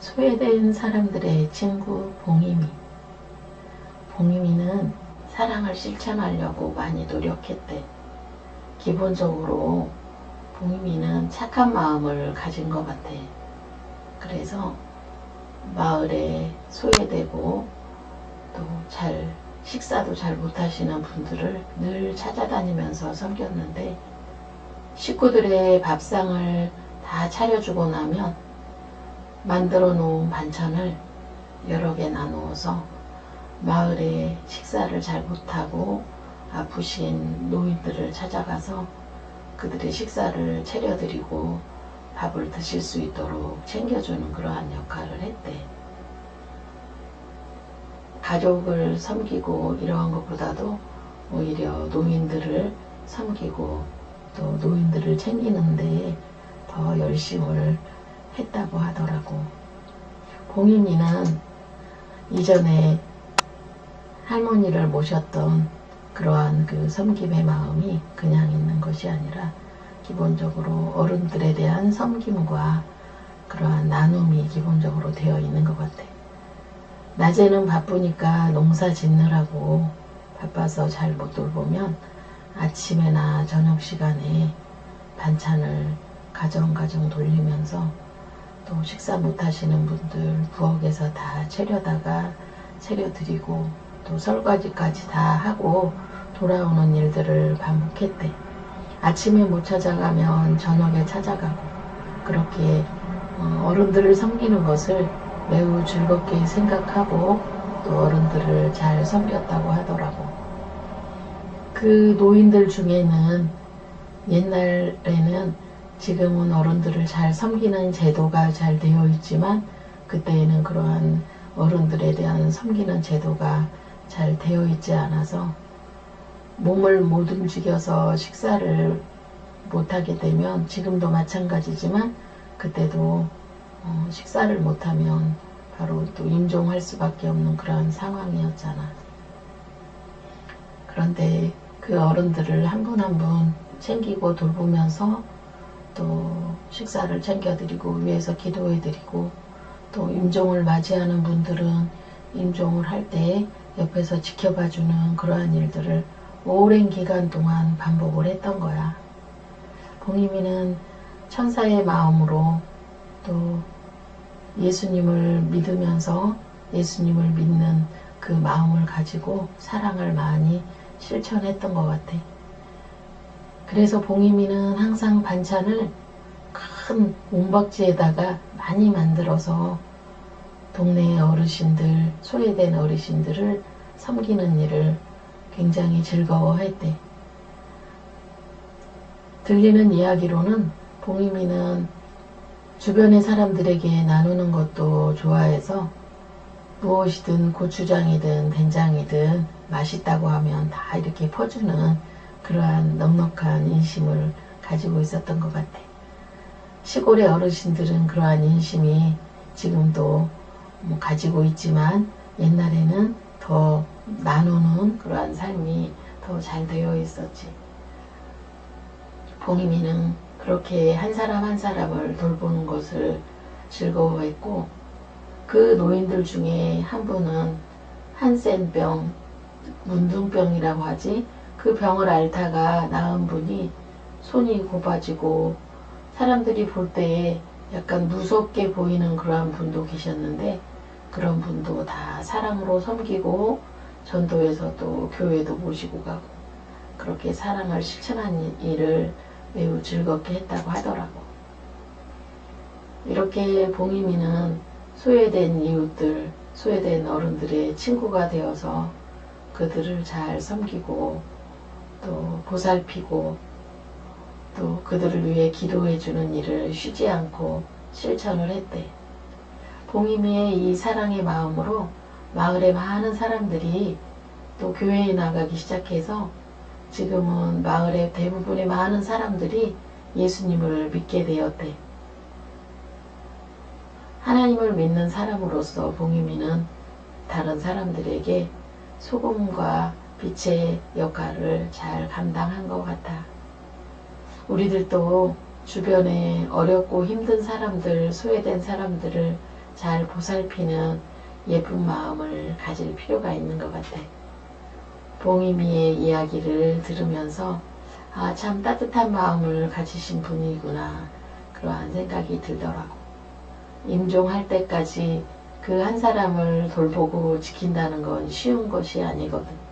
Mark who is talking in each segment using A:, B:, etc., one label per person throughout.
A: 소외된 사람들의 친구 봉이미. 봉이미는 사랑을 실천하려고 많이 노력했대. 기본적으로 봉이미는 착한 마음을 가진 것 같아. 그래서 마을에 소외되고 또 잘 식사도 잘 못하시는 분들을 늘 찾아다니면서 섬겼는데 식구들의 밥상을 다 차려주고 나면 만들어 놓은 반찬을 여러 개 나누어서 마을에 식사를 잘 못하고 아프신 노인들을 찾아가서 그들의 식사를 차려드리고 밥을 드실 수 있도록 챙겨주는 그러한 역할을 했대. 가족을 섬기고 이러한 것보다도 오히려 노인들을 섬기고 또 노인들을 챙기는 데에 더 열심을 했다고 하더라고. 봉인이는 이전에 할머니를 모셨던 그러한 그 섬김의 마음이 그냥 있는 것이 아니라 기본적으로 어른들에 대한 섬김과 그러한 나눔이 기본적으로 되어 있는 것 같아. 낮에는 바쁘니까 농사 짓느라고 바빠서 잘 못 돌보면 아침에나 저녁 시간에 반찬을 가정가정 돌리면서 또 식사 못 하시는 분들 부엌에서 다 차려다가 차려드리고 또 설거지까지 다 하고 돌아오는 일들을 반복했대. 아침에 못 찾아가면 저녁에 찾아가고 그렇게 어, 어른들을 섬기는 것을 매우 즐겁게 생각하고 또 어른들을 잘 섬겼다고 하더라고. 그 노인들 중에는 옛날에는 지금은 어른들을 잘 섬기는 제도가 잘 되어 있지만 그때에는 그러한 어른들에 대한 섬기는 제도가 잘 되어 있지 않아서 몸을 못 움직여서 식사를 못하게 되면 지금도 마찬가지지만 그때도 어, 식사를 못하면 바로 또 임종할 수밖에 없는 그런 상황이었잖아. 그런데 그 어른들을 한 분 한 분 챙기고 돌보면서 또 식사를 챙겨드리고 위해서 기도해드리고 또 임종을 맞이하는 분들은 임종을 할 때 옆에서 지켜봐주는 그러한 일들을 오랜 기간 동안 반복을 했던 거야. 봉이미는 천사의 마음으로 또 예수님을 믿으면서 예수님을 믿는 그 마음을 가지고 사랑을 많이 실천했던 것 같아. 그래서 봉이미는 항상 반찬을 큰 옹박지에다가 많이 만들어서 동네 어르신들, 소외된 어르신들을 섬기는 일을 굉장히 즐거워했대. 들리는 이야기로는 봉이미는 주변의 사람들에게 나누는 것도 좋아해서 무엇이든 고추장이든 된장이든 맛있다고 하면 다 이렇게 퍼주는 그러한 넉넉한 인심을 가지고 있었던 것 같아. 시골의 어르신들은 그러한 인심이 지금도 뭐 가지고 있지만 옛날에는 더 나누는 그러한 삶이 더 잘 되어 있었지. 봉이미는 그렇게 한 사람 한 사람을 돌보는 것을 즐거워했고 그 노인들 중에 한 분은 한센병, 문둥병이라고 하지 그 병을 앓다가 나은 분이 손이 곱아지고 사람들이 볼 때에 약간 무섭게 보이는 그러한 분도 계셨는데 그런 분도 다 사랑으로 섬기고 전도에서 또 교회도 모시고 가고 그렇게 사랑을 실천한 일을 매우 즐겁게 했다고 하더라고. 이렇게 봉이미는 소외된 이웃들, 소외된 어른들의 친구가 되어서 그들을 잘 섬기고 또 보살피고 또 그들을 위해 기도해주는 일을 쉬지 않고 실천을 했대. 봉이미의 이 사랑의 마음으로 마을의 많은 사람들이 또 교회에 나가기 시작해서 지금은 마을의 대부분의 많은 사람들이 예수님을 믿게 되었대. 하나님을 믿는 사람으로서 봉이미는 다른 사람들에게 소금과 빛의 역할을 잘 감당한 것 같아. 우리들도 주변에 어렵고 힘든 사람들, 소외된 사람들을 잘 보살피는 예쁜 마음을 가질 필요가 있는 것 같아. 봉이미의 이야기를 들으면서 아, 참 따뜻한 마음을 가지신 분이구나. 그러한 생각이 들더라고. 임종할 때까지 그 한 사람을 돌보고 지킨다는 건 쉬운 것이 아니거든.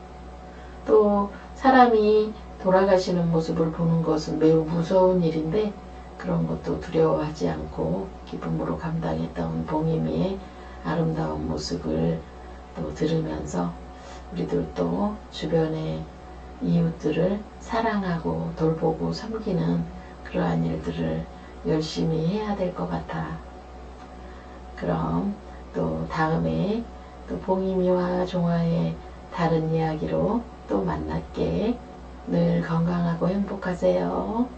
A: 또 사람이 돌아가시는 모습을 보는 것은 매우 무서운 일인데 그런 것도 두려워하지 않고 기쁨으로 감당했던 봉이미의 아름다운 모습을 또 들으면서 우리들도 주변의 이웃들을 사랑하고 돌보고 섬기는 그러한 일들을 열심히 해야 될 것 같아. 그럼 또 다음에 또 봉이미와 종아의 다른 이야기로 또 만날게. 늘 건강하고 행복하세요.